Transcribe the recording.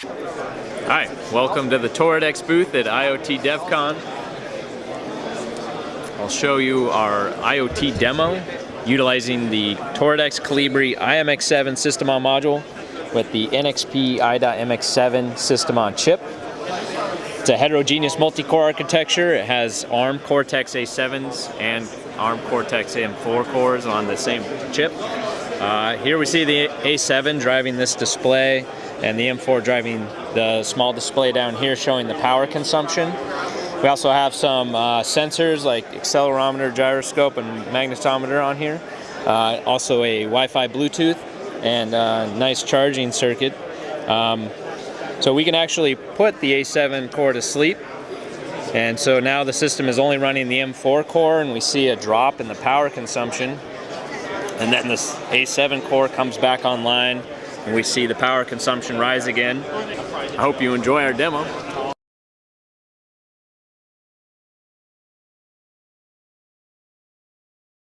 Hi, welcome to the Toradex booth at IoT DevCon. I'll show you our IoT demo utilizing the Toradex Colibri IMX7 system on module with the NXP i.MX7 system on chip. It's a heterogeneous multi-core architecture. It has ARM Cortex A7s and ARM Cortex M4 cores on the same chip. Uh, here we see the A7 driving this display and the M4 driving the small display down here showing the power consumption. We also have some uh, sensors like accelerometer, gyroscope, and magnetometer on here. Uh, also a Wi-Fi Bluetooth and uh, nice charging circuit. Um, so we can actually put the A7 core to sleep. And so now the system is only running the M4 core and we see a drop in the power consumption. And then this A7 core comes back online and we see the power consumption rise again. I hope you enjoy our demo.